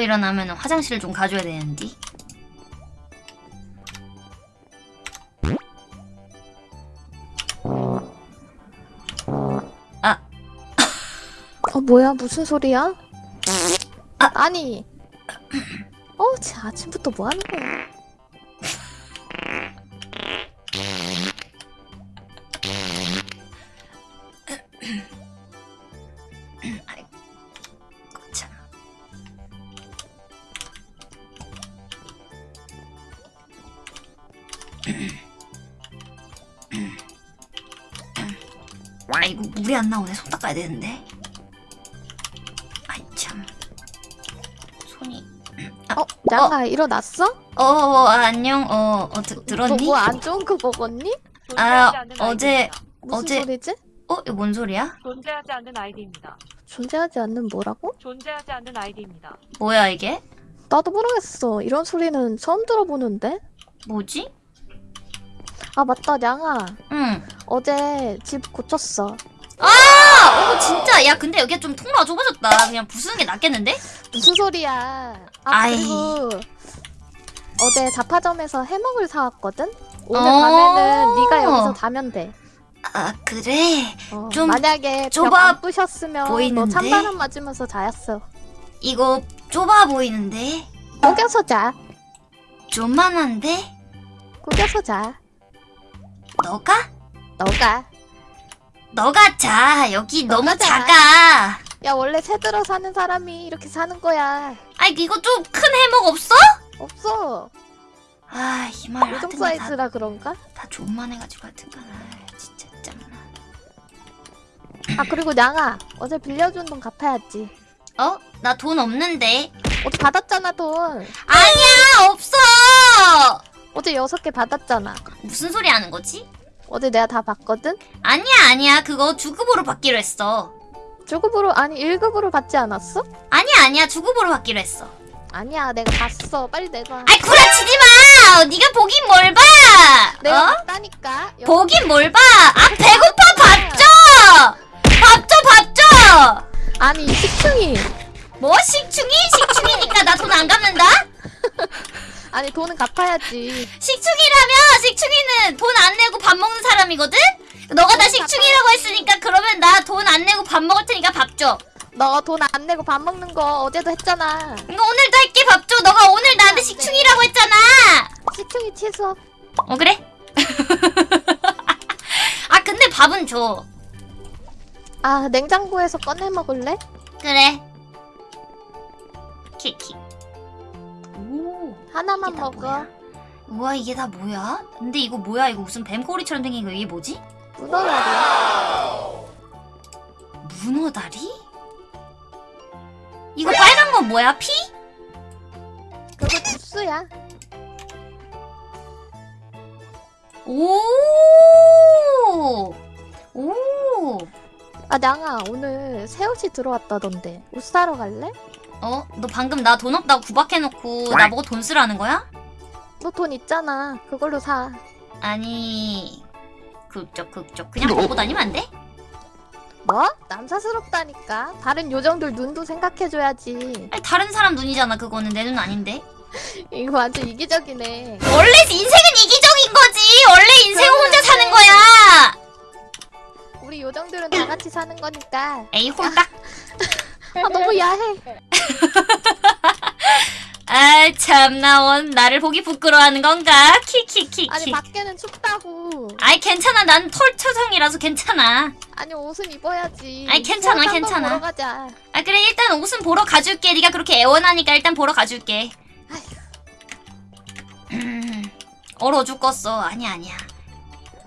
자고 일어나면 화장실을 좀 가줘야 되는데. 아, 어 뭐야 무슨 소리야? 아, 니 어, 쟤 아침부터 뭐 하는 거야? 나오네. 손 닦아야 되는데. 아이 참. 손이. 어, 양아 일어났어? 어, 어 안녕. 어, 어 드, 들었니? 뭐 안 좋은 거 먹었니? 아, 어제-. 무슨 어제- 소리지? 어, 이거 뭔 소리야? 존재하지 않는 아이디입니다. 존재하지 않는 뭐라고? 존재하지 않는 아이디입니다. 뭐야 이게? 나도 모르겠어. 이런 소리는 처음 들어보는데. 뭐지? 아 맞다, 양아. 응. 어제 집 고쳤어. 아, 어 진짜. 야, 근데 여기가 좀 통로가 좁아졌다. 그냥 부수는 게 낫겠는데? 무슨 소리야? 아 아이. 그리고 어제 자파점에서 해먹을 사왔거든. 오늘 어. 밤에는 네가 여기서 자면 돼. 아, 그래. 어, 좀 만약에 좁아 부셨으면 너 보이는데? 찬바람 맞으면서 자였어. 이거 좁아 보이는데? 구겨서 자. 좀만한데? 구겨서 자. 너가? 너가. 너가 자. 여기 너무 너가 자. 작아. 야 원래 새 들어 사는 사람이 이렇게 사는 거야. 아이, 이거 좀 큰 해먹 없어? 없어. 아, 이말 요정 하여튼 다, 사이즈라 그런가? 다 존만해가지고 하여튼간. 아, 진짜 짱나. 아 그리고 양아 어제 빌려준 돈 갚아야지. 어? 나 돈 없는데. 어제 받았잖아 돈. 아니야, 없어! 어제 여섯 개 받았잖아. 무슨 소리 하는 거지? 어제 내가 다 받거든. 아니야, 아니야. 그거 주급으로 받기로 했어. 주급으로 아니 1급으로 받지 않았어? 아니야, 아니야. 주급으로 받기로 했어. 아니야 내가 봤어. 빨리 내놔. 아이, 구라치지 마! 네가 보긴 뭘 봐! 내가 어? 봤다니까. 여- 보긴 뭘 봐! 아, 배고파! 밥 줘! 밥 줘, 밥 줘! 아니 이 식충이. 뭐, 식충이? 식충이니까 나 돈 안 갚는다? 아니 돈은 갚아야지. 식충이라면 식충이는 돈 안 내고 밥 먹는 사람이거든? 너가 나 식충이라고 했으니까 그러면 나 돈 안 내고 밥 먹을 테니까 밥 줘. 너 돈 안 내고 밥 먹는 거 어제도 했잖아. 이거 오늘도 할게 밥 줘. 너가 오늘 나한테 식충이라고 했잖아. 식충이 취소. 어 그래? 아 근데 밥은 줘. 아 냉장고에서 꺼내 먹을래? 그래. 키키. 오. 하나만 이게 다 먹어. 뭐야? 우와 이게 다 뭐야? 근데 이거 뭐야? 이거 무슨 뱀꼬리처럼 생긴 거 이게 뭐지? 문어다리야. 문어다리? 이거 빨간 건 뭐야? 피? 그거 주스야. 오! 오! 아 양아 오늘 새 옷이 들어왔다던데 옷 사러 갈래? 어? 너 방금 나 돈 없다고 구박해놓고 나보고 돈 쓰라는 거야? 너 돈 있잖아. 그걸로 사. 아니... 극적 극적 그냥 먹고 다니면 안 돼? 뭐? 남사스럽다니까. 다른 요정들 눈도 생각해줘야지. 아니 다른 사람 눈이잖아 그거는 내 눈 아닌데 이거 완전 이기적이네. 원래 인생은 이기적인 거지 원래 인생은 혼자 사는 거야 우리 요정들은 다 같이 사는 거니까. 에이 홀딱 아 너무 야해. 아 참나 원 나를 보기 부끄러워하는 건가? 키키키키 아니 밖에는 춥다고. 아이 괜찮아 난 털처성이라서 괜찮아 아니 옷은 입어야지. 아이, 괜찮아, 괜찮아. 보러 가자. 아 그래 일단 옷은 보러 가줄게 네가 그렇게 애원하니까 일단 보러 가줄게 음, 얼어 죽겠어 아니야 아니야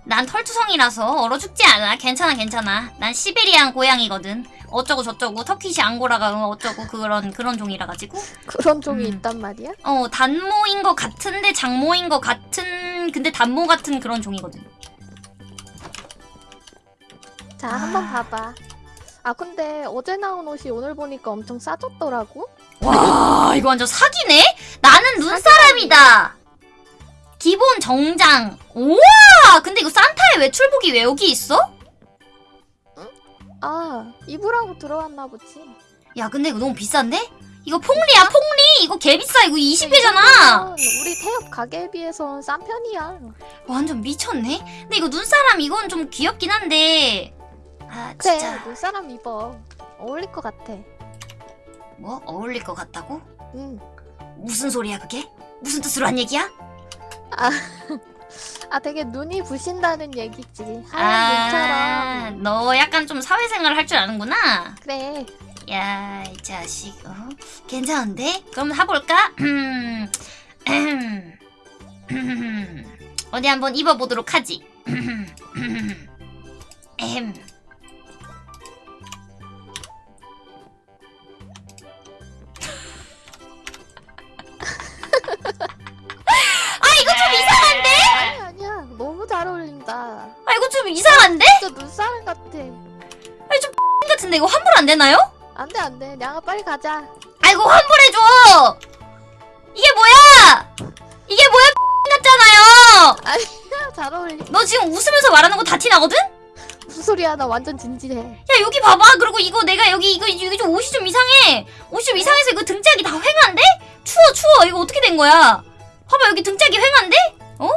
난 털투성이라서 얼어 죽지 않아 괜찮아 괜찮아 난 시베리안 고양이거든 어쩌고 저쩌고 터키시 앙고라가 어쩌고 그런 그런 종이라 가지고 그런 종이 음. 있단 말이야? 어 단모인 것 같은데 장모인 것 같은 근데 단모 같은 그런 종이거든 자 아. 한번 봐봐. 아 근데 어제 나온 옷이 오늘 보니까 엄청 싸졌더라고. 와 이거 완전 사기네? 나는 눈사람이다 기본 정장 우와 근데 이거 산타의 외출복이 왜 여기 있어? 아 입으라고 들어왔나 보지. 야 근데 이거 너무 비싼데? 이거 폭리야 폭리 이거 개비싸 이거 20회잖아 우리 태엽 가게에 비해서 싼 편이야. 완전 미쳤네 근데 이거 눈사람 이건 좀 귀엽긴 한데 아 그래, 진짜 눈사람 입어. 어울릴 것 같아. 뭐 어울릴 것 같다고? 응. 무슨 소리야 그게? 무슨 뜻으로 한 얘기야? 아, 되게 눈이 부신다는 얘기지. 하얀 눈처럼. 아, 너 약간 좀 사회생활 할 줄 아는구나. 그래. 야, 이 자식, 어? 괜찮은데? 그럼 해볼까? 음, 음, 음. 어디 한번 입어보도록 하지. 음. 아, 진짜 눈사람 같아. 같은데 이거 환불 안 되나요? 안 돼, 안 돼. 냥아, 빨리 가자. 아이고 환불해줘 이게 뭐야 이게 뭐야 같잖아요 야, 잘 어울리. 너 지금 웃으면서 말하는 거 다 티나거든? 야 무슨 소리야? 나 완전 진지해. 여기 봐봐 그리고 이거 내가 여기 이거 이거 좀 옷이 좀 이상해 옷이 좀 이상해서 이거 등짝이 다 휑한데? 추워 추워 이거 어떻게 된 거야 봐봐 여기 등짝이 휑한데? 어?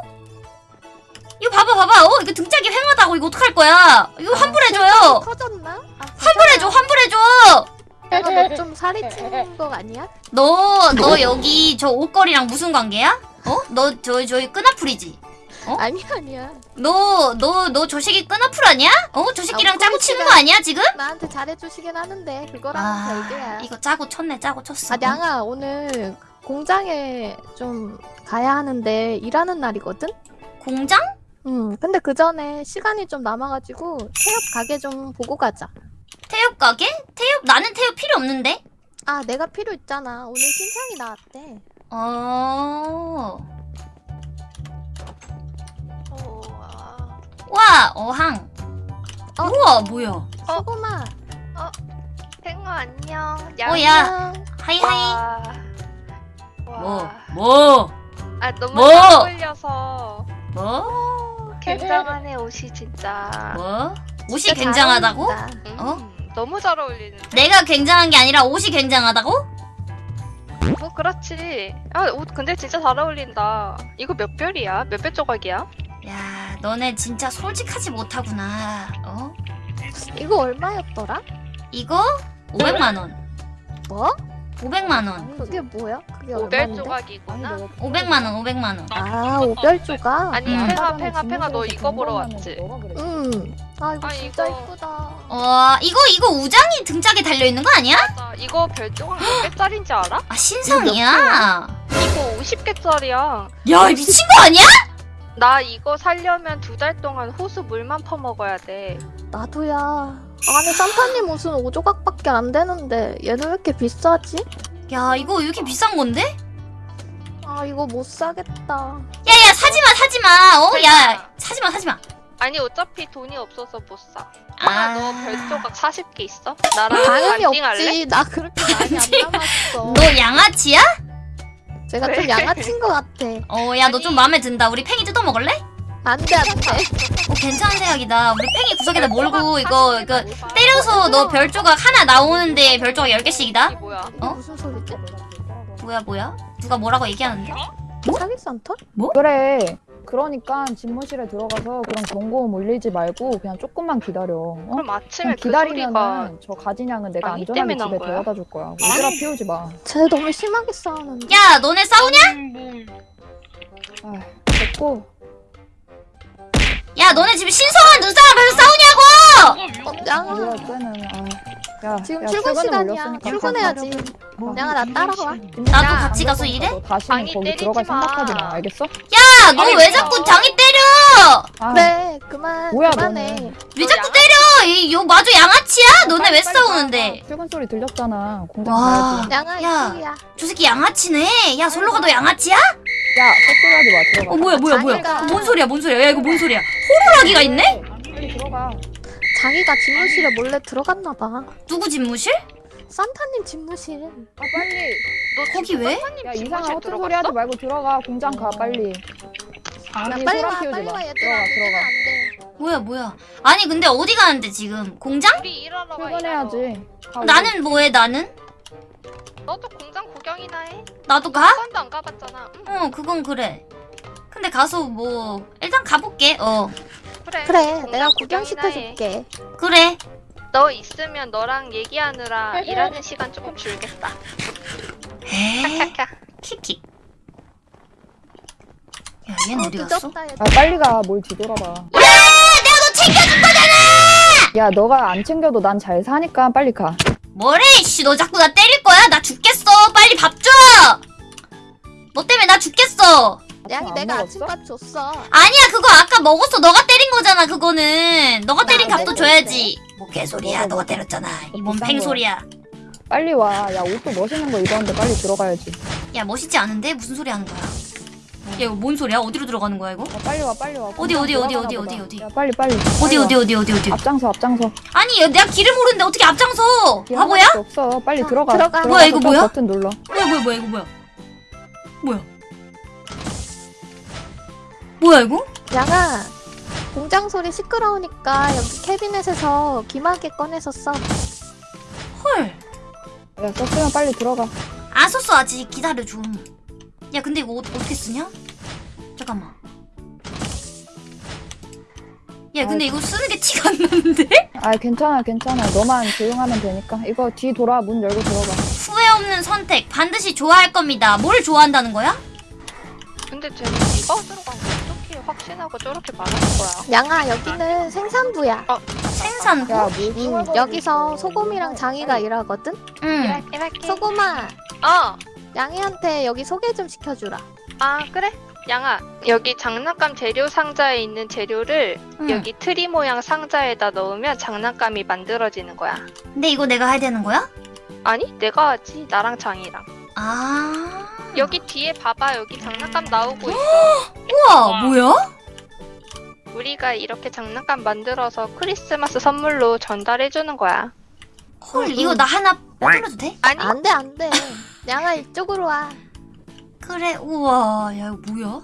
이거 봐봐 봐봐 어 이거 등짝이 휑하다고 이거 어떡할 거야 이거 환불해줘요 커졌나? 아, 환불해줘 환불해줘 내가 너좀 살이 찐거 아니야? 너 너 여기 저 옷걸이랑 무슨 관계야? 어? 너 저 저기 끈아풀이지? 어? 아니야, 아니야. 너, 너, 너 저 새끼 끈아풀 아니야? 어? 저 새끼랑 아, 짜고 치는 거 아니야, 지금? 나한테 잘해주시긴 하는데 그거랑 아, 별개야. 이거 짜고 쳤네, 짜고 쳤어. 아, 냥아 오늘 공장에 좀 가야 하는데 일하는 날이거든? 공장? 응. 근데 그 전에 시간이 좀 남아가지고 태엽 가게 좀 보고 가자. 태엽 가게? 태엽? 나는 태엽 필요 없는데? 아, 내가 필요 있잖아. 오늘 신상이 나왔대. 어. 우와. 와, 어항. 어? 우와, 뭐야. 소금아. 팽어 안녕. 어, 야. 하이하이. 와. 뭐, 와. 뭐, 아 너무 뭐? 잘 어울려서 뭐, 굉장하네 옷이 진짜. 뭐? 옷이 진짜 잘 굉장하다고? 어울린다. 음, 어? 너무 잘 어울리는데. 내가 굉장한 게 아니라 옷이 굉장하다고? 뭐 그렇지. 아 옷 근데 진짜 잘 어울린다. 이거 몇 별이야? 몇 별 조각이야? 야, 너네 진짜 솔직하지 못하구나. 어? 이거 얼마였더라? 이거 500만 원. 뭐? 500만 원. 그게 뭐야? 그게 오별? 조각이구나. 500만 원, 500만 원. 아, 오별 조각? 아니 음. 팽아 팽아 팽아 너 이거 보러 왔지? 응. 아, 이거 아, 진짜 이거- 이쁘다. 어, 이거 이거 우장이 등짝에 달려 있는 거 아니야? 맞아. 이거 별 조각 몇 개짜린지 알아? 아 신상이야. 이거 50개짜리야. 야, 이 미친 거 아니야? 나 이거 살려면 두 달 동안 호수 물만 퍼먹어야 돼. 나도야. 아니, 산타님 옷은 5조각밖에 안 되는데 얘는 왜 이렇게 비싸지? 야, 이거 왜 이렇게 비싼 건데? 아, 이거 못 사겠다. 야야, 사지 마, 사지 마. 어, 야, 사지 마, 사지 마. 아니 어차피 돈이 없어서 못 사. 아. 아, 너 별조각 40개 있어? 나랑 당연히 반띵할래? 없지. 나 그렇게 많이 안 남았어. 너 양아치야? 제가 좀 왜? 양아친 것 같아. 어, 야, 너 좀. 마음에 든다. 우리 팽이 뜯어 먹을래? 안 돼, 안 돼. 어, 괜찮은 생각이다. 우리 팽이 구석에다 몰고 이거 이거 뭐 때려서 너 별 조각 하나 나오는데 별 조각 10개씩이다? 이게 뭐야? 어? 무슨 소리지? 뭐야, 뭐야? 누가 뭐라고 얘기하는데? 사기 산타? 그래. 그러니까 집무실에 들어가서 그런 경고음 올리지 말고 그냥 조금만 기다려. 어? 그럼 아침에 그냥 그 소리가 저 가진양은 내가 안전하게 집에? 데려다 줄 거야. 오지랖 피우지 마. 쟤 너무 심하게 싸우는데. 야, 너네 싸우냐? 아, 됐고. 야, 너네 지금 신성한 눈사람 앞에서 싸우냐고! 어, 양아. 야, 지금 야, 출근 시간이야. 출근해야지. 가. 양아, 나 따라와. 나도 같이 가서 일해? 너 다시는 거기 들어갈 마. 생각하지 마. 알겠어? 야, 너 왜. 자꾸 장이 때려? 아, 그래, 그만. 뭐야, 그만해. 너는. 왜너 자꾸 때려? 이, 요 마저 양아치야? 너네 빨리, 왜 싸우는데? 가. 출근 소리 들렸잖아. 공장 와. 가야지. 양아, 야. 이쪽이야. 저 새끼 양아치네. 야, 솔로가 너 양아치야? 야, 헛소리 하지 마. 들어가. 어, 뭐야, 뭐야, 뭐야. 자기가- 어, 뭔 소리야, 뭔 소리야. 야, 이거 뭔 소리야. 호루라기가 있네? 빨리 들어가. 자기가 집무실에 몰래 들어갔나 봐. 누구 집무실? 산타님 집무실. 아, 빨리. 너 거기 왜? 야, 이상한 헛소리? 하지 말고 들어가. 공장 가, 빨리. 야, 아니, 빨리 소란 와, 빨리 마. 와, 얘들아. 들어가, 늦으면 들어가. 안 돼. 뭐야, 뭐야. 아니, 근데 어디 가는데, 지금? 공장? 우리 일하러 가. 출근해야지. 가, 우리. 나는 뭐해, 나는? 너도 공장 구경이나 해. 나도 가? 한 번도 안 가봤잖아. 응, 어 그건 그래 근데 가서 뭐 일단 가볼게 어 그래. 그래 내가. 구경시켜줄게 그래 너 있으면 너랑 얘기하느라 일하는 시간 조금 줄겠다. 에 캬캬캬. 키키 야 얘는 어 디 갔어? 늦었다 얘아 빨리 가 뭘 뒤돌아봐 야 내가 너 챙겨줄 거잖아 야 너가 안 챙겨도 난 잘 사니까 빨리 가 뭐래 씨. 너 자꾸 나 때릴 거야? 나 죽겠어. 빨리 밥 줘! 너 때문에 나 죽겠어. 양이 안 내가 먹었어? 아침밥 줬어. 아니야 그거 아까 먹었어. 너가 때린 거잖아 그거는. 너가 때린 나 값도 안 줘야지. 뭐 개소리야 너가 때렸잖아. 이몸 비싼 팽소리야. 빨리 와야 옷도 멋있는 거 입었는데 빨리 들어가야지. 야 멋있지 않은데? 무슨 소리 하는 거야 야 이거 뭔 소리야? 어디로 들어가는 거야 이거? 야, 빨리 와 빨리 와. 어디, 어디, 어디, 어디. 어디, 어디? 야 빨리 빨리. 어디 어디 어디 어디 어디? 앞장서 앞장서. 아니 야, 내가 길을 모르는데 어떻게 앞장서? 길 바보야? 없어. 빨리 어, 들어가. 들어가. 뭐야, 이거 딱 뭐야? 버튼 눌러. 뭐야 뭐야 뭐야 이거 뭐야? 뭐야? 뭐야 이거? 양아 공장 소리 시끄러우니까 여기 캐비넷에서 귀마개 꺼내서 써 헐. 야 썼으면 빨리 들어가. 안 썼어 아직. 기다려 좀. 야 근데 이거 어, 어떻게 쓰냐? 잠깐만. 야 근데 이거 쓰는 게 티가 안 나는데? 아 괜찮아 괜찮아 너만 조용하면 되니까 이거 뒤 돌아 문 열고 들어가 후회 없는 선택 반드시 좋아할 겁니다. 뭘 좋아한다는 거야? 근데 쟤는 이거 들어간 거 어떻게 확신하고 저렇게 말하는 거야? 양아 여기는 생산부야 생산부? 야뭐 음, 여기서 소금이랑 장이가 일하거든 응. 소금아 어. 양이한테 여기 소개 좀 시켜주라 아 그래? 양아 여기 장난감 재료 상자에 있는 재료를 응. 여기 트리 모양 상자에다 넣으면 장난감이 만들어지는 거야. 근데 이거 내가 해야 되는 거야? 아니 내가 하지 나랑 장이랑. 아. 여기 뒤에 봐봐 여기 장난감 나오고 있어. 우와 뭐야? 우리가 이렇게 장난감 만들어서 크리스마스 선물로 전달해주는 거야. 헐 이거 나 하나 빼돌려도 돼? 아니 안돼 안돼 양아 이쪽으로 와 그래 우와 야 이거 뭐야?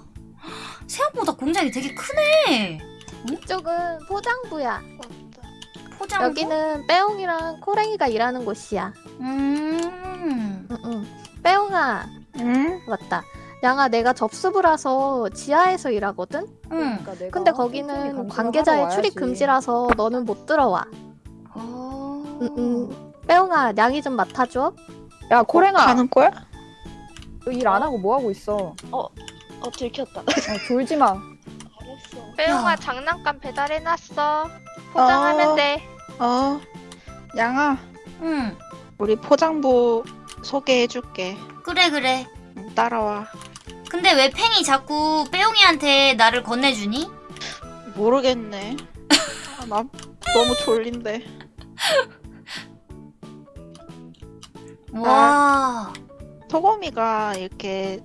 생각보다 공장이 되게 크네. 이쪽은 포장부야 포장. 여기는 빼옹이랑 코랭이가 일하는 곳이야 음. 응 응 빼옹아 응? 맞다 양아 내가 접수부라서 지하에서 일하거든 응. 그러니까 근데 거기는 관계자의 출입 금지라서 너는 못 들어와 어. 응 응 빼옹아 양이 좀 맡아줘 야 코랭아 가는 거야? 너일안 하고 뭐 하고 있어 어 들켰다. 어, 졸지 마 알았어. 빼용아 야. 장난감 배달해놨어. 포장하면 어. 돼. 어 양아 응. 우리 포장부 소개해줄게. 그래 그래. 응, 따라와. 근데 왜 팽이 자꾸 빼용이한테 나를 건네주니? 모르겠네. 아, 나 너무 졸린데. 와. 토거미가 이렇게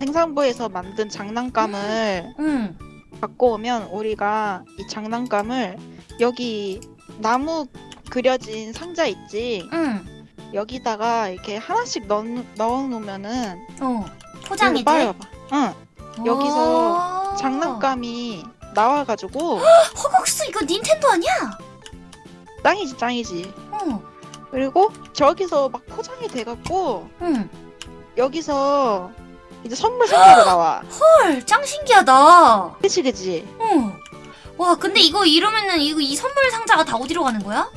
생산부에서 만든 장난감을 응. 갖고 오면 우리가 이 장난감을 여기 나무 그려진 상자 있지? 응. 여기다가 이렇게 하나씩 넣, 넣어놓으면은 어. 포장이 빨리 돼? 와봐. 응. 여기서 오. 장난감이 나와가지고 허걱스 이거 닌텐도 아니야? 짱이지 짱이지. 어. 그리고 저기서 막 포장이 돼갖고 응. 여기서 이제 선물 상자로 나와. 헐, 짱 신기하다. 그치 그치. 어. 와, 근데 이거 이러면은 이거 이 선물 상자가 다 어디로 가는 거야?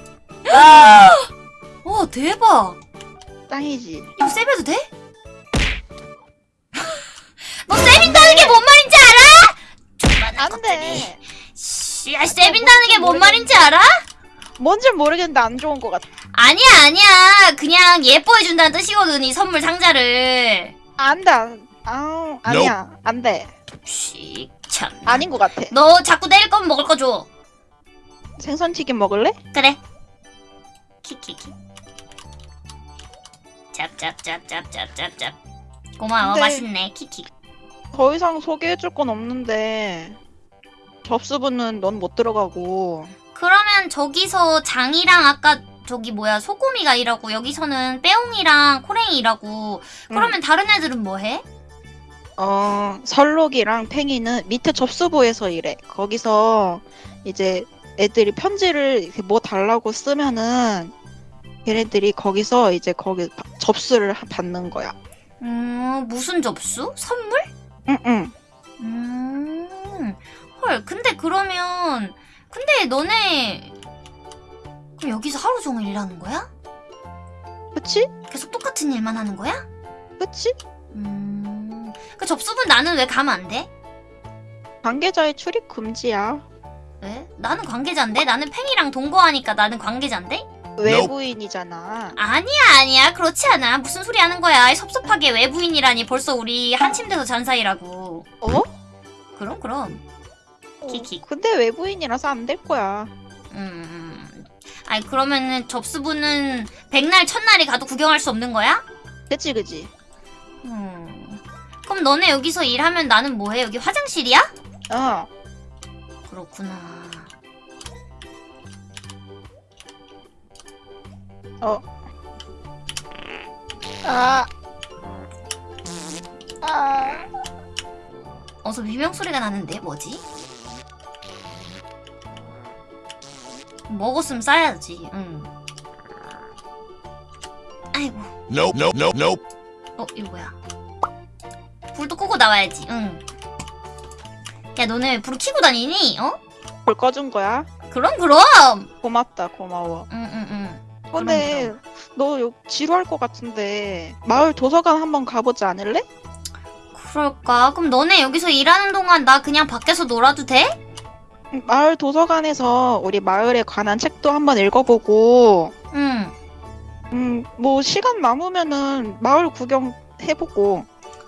와, 대박. 짱이지. 이거 세배도 돼? 너 세빈다는 게 뭔 말인지 알아? 안 돼. 씨, 야, 세빈다는 게 뭔 말인지 알아? 뭔지 모르겠는데 안 좋은 것 같아. 아니야, 아니야. 그냥 예뻐해준다는 뜻이거든, 이 선물 상자를. 안돼. 아 아니야 안돼. 씨, 참. 아닌 것 같아. 너 자꾸 때릴 거면 먹을 거 줘. 생선 튀김 먹을래? 그래. 키키키. 짭짭짭짭짭짭짭. 고마워, 근데- 맛있네, 키키. 더 이상 소개해줄 건 없는데 접수부는 넌 못 들어가고 그러면 저기서 장이랑 아까 저기 뭐야 소고미가 일하고 여기서는 빼옹이랑 코랭이 일하고 그러면 다른 애들은 뭐 해? 어 설록이랑 팽이는 밑에 접수부에서 일해. 거기서 이제 애들이 편지를 뭐 달라고 쓰면은 걔네들이 거기서 이제 거기 바- 접수를 하- 받는 거야. 음, 무슨 접수? 선물? 응응. 음, 헐, 근데 그러면, 근데 너네, 그럼 여기서 하루 종일 일하는 거야? 그치? 계속 똑같은 일만 하는 거야? 그치? 음, 그 접수분 나는 왜 가면 안 돼? 관계자의 출입 금지야. 왜? 나는 관계자인데? 나는 팽이랑 동거하니까 나는 관계자인데? 외부인이잖아. 아니야, 아니야. 그렇지 않아. 무슨 소리 하는 거야. 섭섭하게 외부인이라니. 벌써 우리 한 침대에서 잔 사이라고. 어? 그럼, 그럼. 키키. 근데 외부인이라서 안 될 거야. 음. 아니, 그러면은 접수분은 백날, 첫날이 가도 구경할 수 없는 거야? 그치 그치. 음. 그럼 너네 여기서 일하면 나는 뭐해? 여기 화장실이야? 어. 그렇구나. 아. 아. 어서 비명 소리가 나는데 뭐지? 먹었으면 싸야지. 응. 아이고. Nope, nope, nope, nope. 어 이거 뭐야? 불도 끄고 나와야지. 응. 야 너네 왜불 켜고 다니니? 어? 불 꺼준 거야? 그럼 그럼. 고맙다 고마워. 응 응 응. 근데 너 요- 지루할 것 같은데 마을 도서관 한번 가보지 않을래? 그럴까? 그럼 너네 여기서 일하는 동안 나 그냥 밖에서 놀아도 돼? 응, 마을 도서관에서 우리 마을에 관한 책도 한번 읽어보고 응. 음 뭐 시간 남으면은 마을 구경 해보고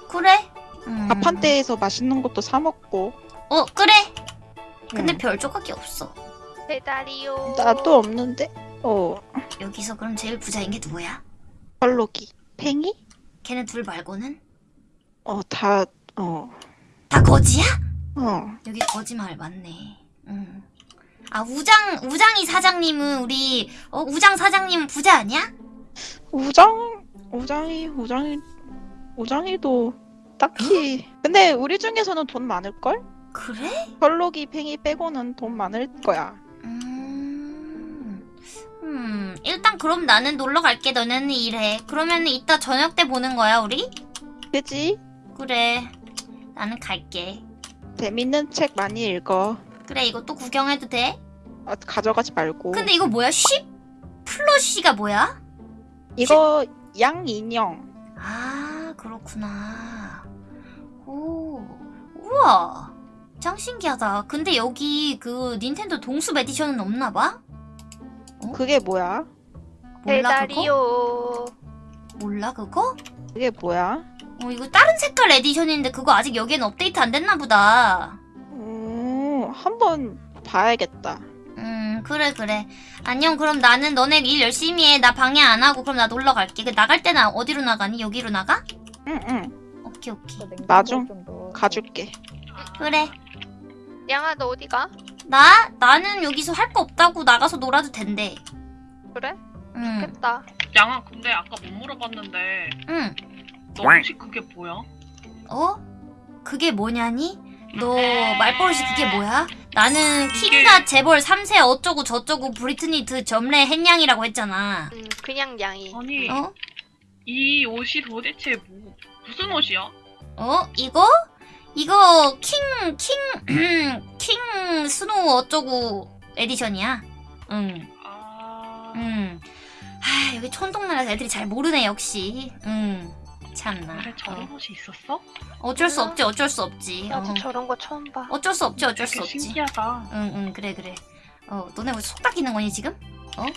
그래. 음. 밥한 때에서 맛있는 것도 사 먹고 어 그래. 근데 응. 별 조각이 없어. 배달이요. 나도 없는데 어 여기서 그럼 제일 부자인 게 누구야? 벌로기 팽이 걔네 둘 말고는? 어 다어 어. 다 거지야? 어. 여기 거짓말 맞네. 응. 아 우장 우장이 사장님은 우리 어 우장 사장님은 부자 아니야? 우장 우장이 우장이 우장이도 딱히 근데 우리 중에서는 돈 많을 걸? 그래? 벌로기 팽이 빼고는 돈 많을 거야. 음. 음 일단 그럼 나는 놀러 갈게. 너네는 일해. 그러면 이따 저녁 때 보는 거야 우리? 그지? 그래. 나는 갈게. 재밌는 책 많이 읽어. 그래 이거 또 구경해도 돼? 아, 가져가지 말고. 근데 이거 뭐야? 쉽 플러시가 뭐야? 이거 양 인형. 아 그렇구나. 오 우와 짱 신기하다. 근데 여기 그 닌텐도 동숲 에디션은 없나 봐? 그게 뭐야? 몰라 그거? 배달이요. 몰라 그거? 그게 뭐야? 어 이거 다른 색깔 에디션인데 그거 아직 여기엔 업데이트 안 됐나 보다. 오, 한번 봐야겠다. 음 그래 그래. 안녕 그럼 나는 너네 일 열심히 해. 나 방해 안 하고 그럼 나 놀러 갈게. 그 나갈 때는 어디로 나가니? 여기로 나가? 응, 응. 오케이 오케이. 나중 좀 더. 가줄게. 그래. 양아 너 어디 가? 나 나는 여기서 할 거 없다고 나가서 놀아도 된대. 그래? 응. 좋겠다. 양아 근데 아까 못 물어봤는데 응. 너 혹시 그게 뭐야? 어? 그게 뭐냐니? 너 말버릇이 그게 뭐야? 나는 키가 재벌 3세 어쩌고 저쩌고 브리트니 드 점례 햇냥이라고 했잖아. 음 그냥 양이. 아니 어? 이 옷이 도대체 뭐 무슨 옷이야? 어? 이거? 이거 킹, 킹, king snow 어쩌고 edition이야. 응, 아 응. 하, 여기 촌동네라서 애들이 잘 모르네, 역시. 응. 참나. 그래 저런 어. 옷이 있었어? 어쩔 수 없지, 어쩔 수 없지. 어. 나도 저런 거 처음 봐. 어쩔 수 없지, 어쩔 수 없지. 신기하다. 응, 응, 그래, 그래. 어, 너네 왜 속닥이는 거니, 지금?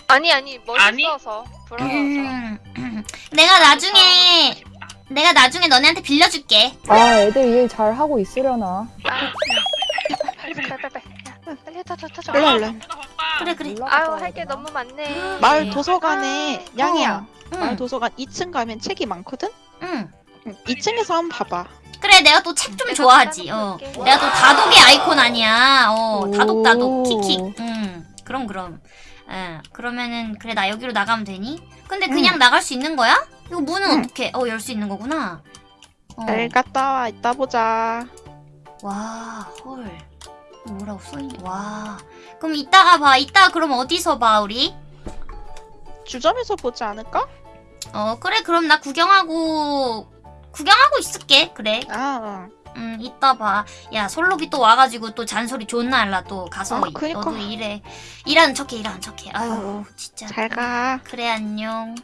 아니 아니 아니? 멋있어서 부러워서. 음, 내가 나중에. 내가 나중에 너네한테 빌려줄게. 아 애들 일 잘 하고 있으려나? 빨리 빨리 빨리 빨리 빨리. 야, 빨리 타줘 타줘. 빨리 할래. 바빠, 바빠. 그래, 그래. 아유 할 게? 너무 많네. 마을 도서관에 양이야. 응, 마을 도서관 2층 가면 책이 많거든? 응. 응, 2층에서 한번 봐봐. 그래, 내가 또 책 좀 좋아하지. 어. 내가 또 다독의 아이콘 아니야. 어, 다독, 다독, 오. 킥킥. 음, 그럼, 그럼. 예, 그러면은, 그래, 나 여기로 나가면 되니? 근데 그냥 나갈 수 있는 거야? 이거 문은 응. 어떻게, 어, 열 수 있는 거구나. 어. 잘 갔다 와. 이따 보자. 와, 헐. 뭐라고 써있니? 와. 그럼 이따가 봐. 이따 그럼 어디서 봐, 우리? 주점에서 보지 않을까? 어 그래 그럼 나 구경하고 구경하고 있을게. 그래. 아, 음 이따 봐야 솔로비 또 와가지고 또 잔소리 존나 할라 또. 가서 아, 그니까. 너도 일해. 일하는 척해 일하는 척해. 아유 진짜. 잘 가. 그래 안녕